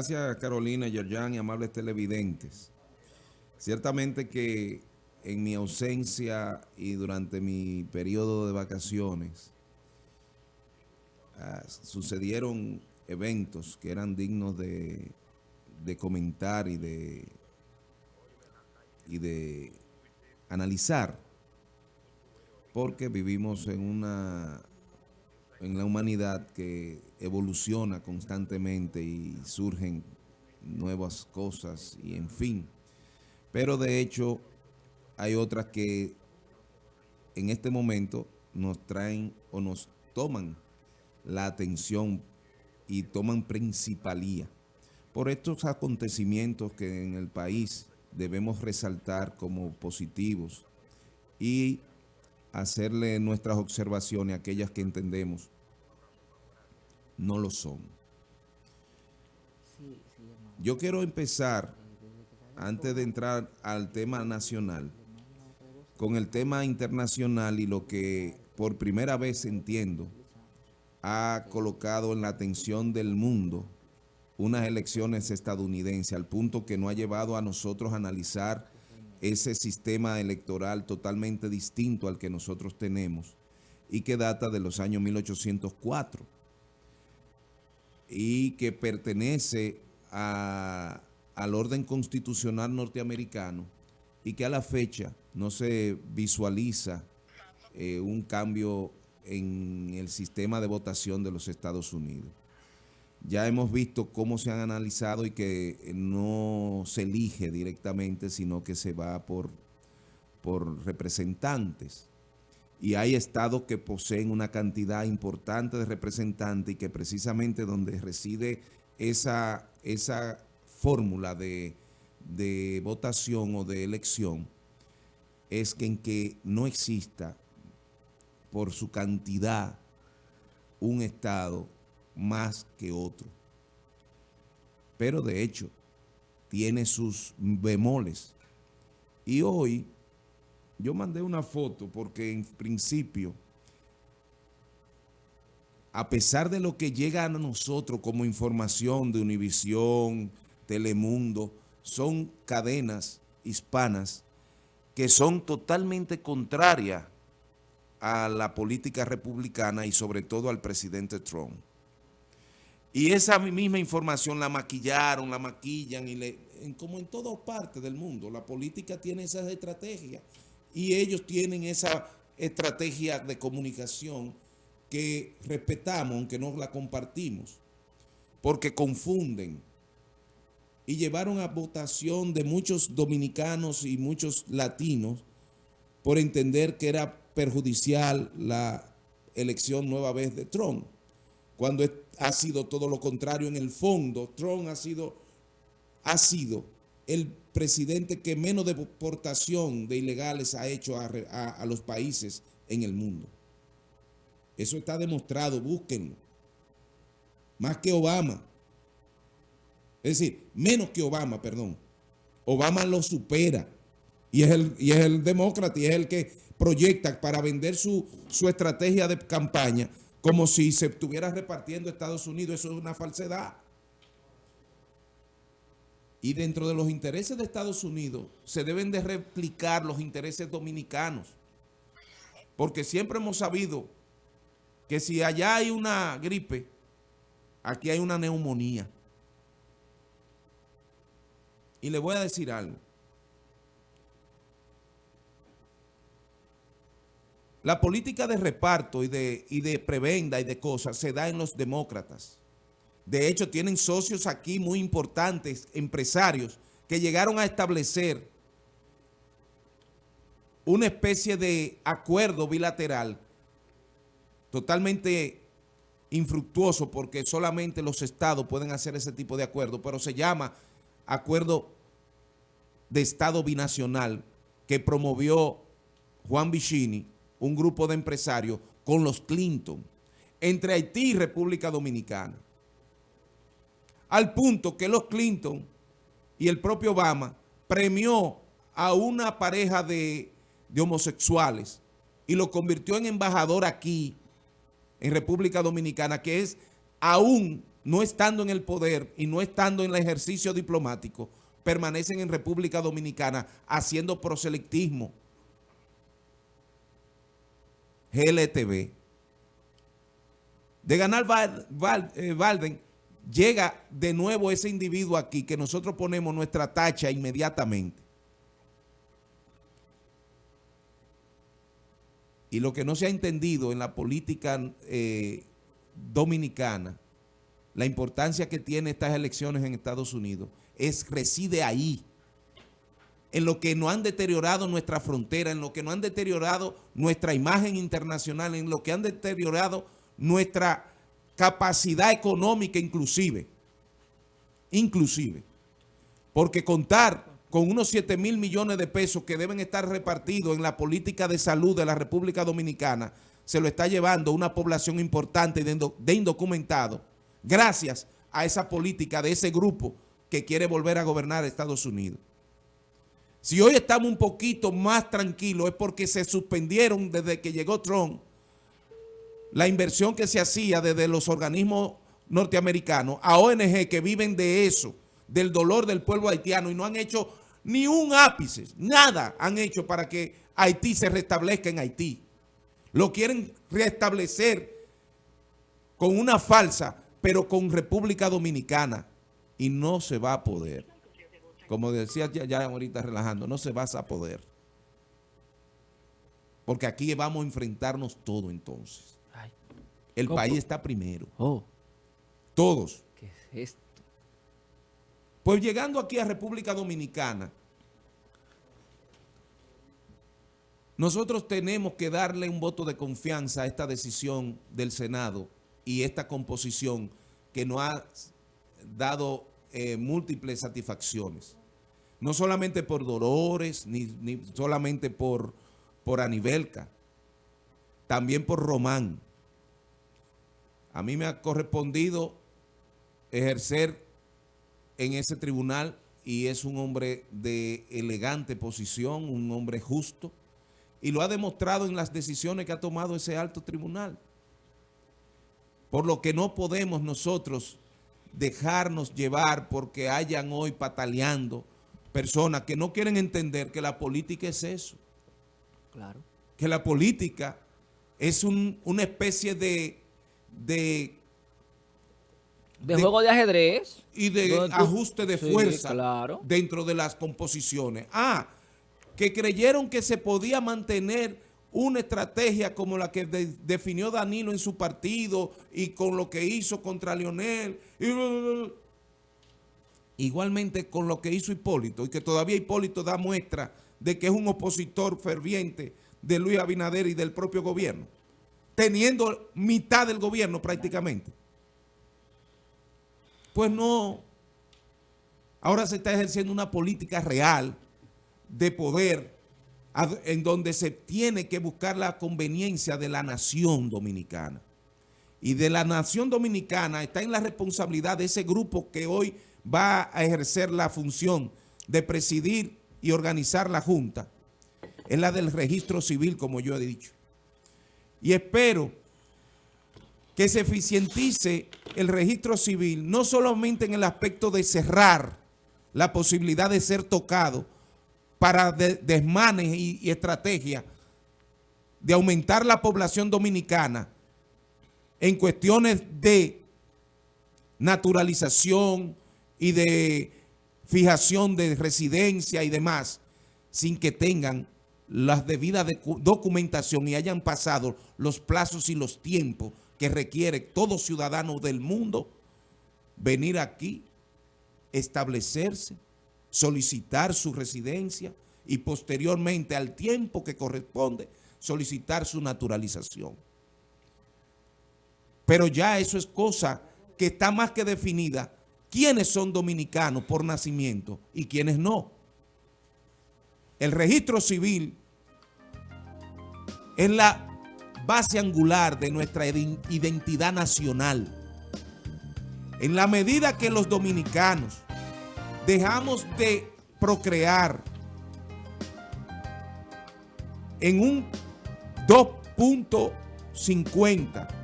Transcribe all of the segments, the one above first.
Gracias Carolina, Yerjan y amables televidentes. Ciertamente que en mi ausencia y durante mi periodo de vacaciones uh, sucedieron eventos que eran dignos de, de comentar y de, y de analizar porque vivimos en una en la humanidad que evoluciona constantemente y surgen nuevas cosas y en fin. Pero de hecho hay otras que en este momento nos traen o nos toman la atención y toman principalía por estos acontecimientos que en el país debemos resaltar como positivos y hacerle nuestras observaciones, aquellas que entendemos no lo son. Yo quiero empezar, antes de entrar al tema nacional, con el tema internacional y lo que por primera vez entiendo ha colocado en la atención del mundo unas elecciones estadounidenses, al punto que no ha llevado a nosotros a analizar ese sistema electoral totalmente distinto al que nosotros tenemos y que data de los años 1804 y que pertenece al orden constitucional norteamericano y que a la fecha no se visualiza eh, un cambio en el sistema de votación de los Estados Unidos ya hemos visto cómo se han analizado y que no se elige directamente, sino que se va por, por representantes. Y hay estados que poseen una cantidad importante de representantes y que precisamente donde reside esa, esa fórmula de, de votación o de elección es que en que no exista por su cantidad un estado más que otro. Pero de hecho, tiene sus bemoles. Y hoy yo mandé una foto porque en principio, a pesar de lo que llega a nosotros como información de Univisión, Telemundo, son cadenas hispanas que son totalmente contrarias a la política republicana y sobre todo al presidente Trump. Y esa misma información la maquillaron, la maquillan, y le, como en todas partes del mundo, la política tiene esas estrategias y ellos tienen esa estrategia de comunicación que respetamos, aunque no la compartimos, porque confunden y llevaron a votación de muchos dominicanos y muchos latinos por entender que era perjudicial la elección nueva vez de Trump cuando ha sido todo lo contrario en el fondo. Trump ha sido, ha sido el presidente que menos deportación de ilegales ha hecho a, los países en el mundo. Eso está demostrado, búsquenlo. Más que Obama. Es decir, menos que Obama, perdón. Obama lo supera. Y es el, y es el demócrata y es el que proyecta para vender su, su estrategia de campaña como si se estuviera repartiendo Estados Unidos. Eso es una falsedad. Y dentro de los intereses de Estados Unidos se deben de replicar los intereses dominicanos. Porque siempre hemos sabido que si allá hay una gripe, aquí hay una neumonía. Y le voy a decir algo. La política de reparto y de, y de prebenda y de cosas se da en los demócratas. De hecho, tienen socios aquí muy importantes, empresarios, que llegaron a establecer una especie de acuerdo bilateral totalmente infructuoso porque solamente los estados pueden hacer ese tipo de acuerdo, pero se llama acuerdo de estado binacional que promovió Juan Vicini un grupo de empresarios con los Clinton, entre Haití y República Dominicana. Al punto que los Clinton y el propio Obama premió a una pareja de, homosexuales y lo convirtió en embajador aquí, en República Dominicana, que es aún no estando en el poder y no estando en el ejercicio diplomático, permanecen en República Dominicana haciendo proselectismo. GLTV. De ganar Valden, eh, llega de nuevo ese individuo aquí que nosotros ponemos nuestra tacha inmediatamente. Y lo que no se ha entendido en la política eh, dominicana, la importancia que tiene estas elecciones en Estados Unidos, es reside ahí, en lo que no han deteriorado nuestra frontera, en lo que no han deteriorado nuestra imagen internacional, en lo que han deteriorado nuestra capacidad económica inclusive. Inclusive. Porque contar con unos 7 mil millones de pesos que deben estar repartidos en la política de salud de la República Dominicana, se lo está llevando una población importante de indocumentados, gracias a esa política de ese grupo que quiere volver a gobernar Estados Unidos. Si hoy estamos un poquito más tranquilos es porque se suspendieron desde que llegó Trump la inversión que se hacía desde los organismos norteamericanos a ONG que viven de eso, del dolor del pueblo haitiano y no han hecho ni un ápice, nada han hecho para que Haití se restablezca en Haití. Lo quieren restablecer con una falsa, pero con República Dominicana. Y no se va a poder. Como decía ya, ahorita relajando, no se va a poder. Porque aquí vamos a enfrentarnos todo entonces. El país está primero. Oh. Todos. ¿Qué es esto? Pues llegando aquí a República Dominicana, nosotros tenemos que darle un voto de confianza a esta decisión del Senado y esta composición que nos ha dado eh, múltiples satisfacciones. No solamente por Dolores, ni, solamente por, por Anibelca, también por Román. A mí me ha correspondido ejercer en ese tribunal y es un hombre de elegante posición, un hombre justo, y lo ha demostrado en las decisiones que ha tomado ese alto tribunal. Por lo que no podemos nosotros dejarnos llevar porque hayan hoy pataleando personas que no quieren entender que la política es eso. Claro. Que la política es una especie de, de de, juego de ajedrez. Y de ajuste de fuerza dentro de las composiciones. Ah, que creyeron que se podía mantener una estrategia como la que definió Danilo en su partido y con lo que hizo contra Lionel. Igualmente con lo que hizo Hipólito y que todavía Hipólito da muestra de que es un opositor ferviente de Luis Abinader y del propio gobierno, teniendo mitad del gobierno prácticamente. Pues no. Ahora se está ejerciendo una política real de poder en donde se tiene que buscar la conveniencia de la nación dominicana. Y de la nación dominicana está en la responsabilidad de ese grupo que hoy va a ejercer la función de presidir y organizar la Junta. Es la del registro civil, como yo he dicho. Y espero que se eficientice el registro civil, no solamente en el aspecto de cerrar la posibilidad de ser tocado para desmanes y, y estrategias de aumentar la población dominicana en cuestiones de naturalización y de fijación de residencia y demás, sin que tengan las debidas documentación y hayan pasado los plazos y los tiempos que requiere todo ciudadano del mundo venir aquí, establecerse, solicitar su residencia y posteriormente al tiempo que corresponde solicitar su naturalización. Pero ya eso es cosa que está más que definida. ¿Quiénes son dominicanos por nacimiento y quiénes no? El registro civil es la base angular de nuestra identidad nacional. En la medida que los dominicanos dejamos de procrear en un 2.50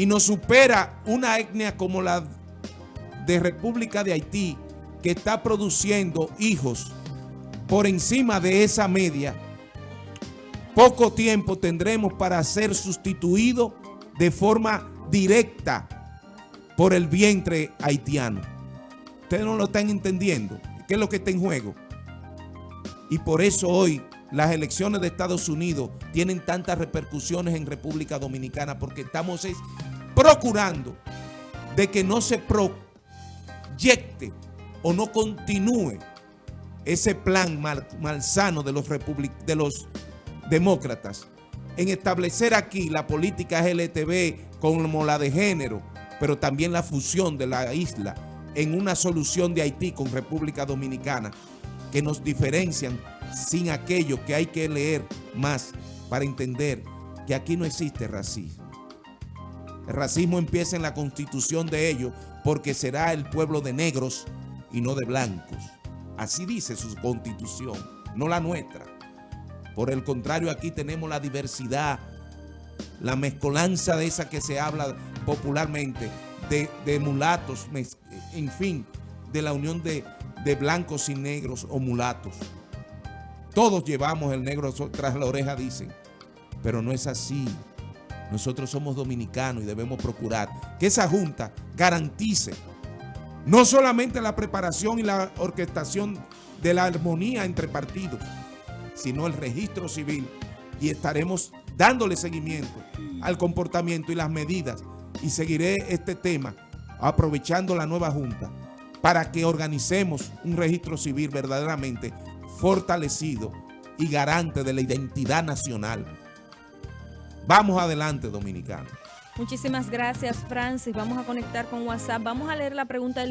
y nos supera una etnia como la de República de Haití, que está produciendo hijos por encima de esa media, poco tiempo tendremos para ser sustituidos de forma directa por el vientre haitiano. Ustedes no lo están entendiendo. ¿Qué es lo que está en juego? Y por eso hoy las elecciones de Estados Unidos tienen tantas repercusiones en República Dominicana porque estamos procurando de que no se proyecte o no continúe ese plan mal, malsano de los, de los demócratas en establecer aquí la política LTV como la de género, pero también la fusión de la isla en una solución de Haití con República Dominicana que nos diferencian sin aquello que hay que leer más para entender que aquí no existe racismo. El racismo empieza en la constitución de ellos porque será el pueblo de negros y no de blancos. Así dice su constitución, no la nuestra. Por el contrario, aquí tenemos la diversidad, la mezcolanza de esa que se habla popularmente, de, mulatos, en fin, de la unión de blancos y negros o mulatos. Todos llevamos el negro tras la oreja, dicen. Pero no es así. Nosotros somos dominicanos y debemos procurar que esa junta garantice no solamente la preparación y la orquestación de la armonía entre partidos, sino el registro civil y estaremos dándole seguimiento al comportamiento y las medidas y seguiré este tema aprovechando la nueva Junta para que organicemos un registro civil verdaderamente fortalecido y garante de la identidad nacional. Vamos adelante, dominicanos. Muchísimas gracias, Francis. Vamos a conectar con WhatsApp. Vamos a leer la pregunta del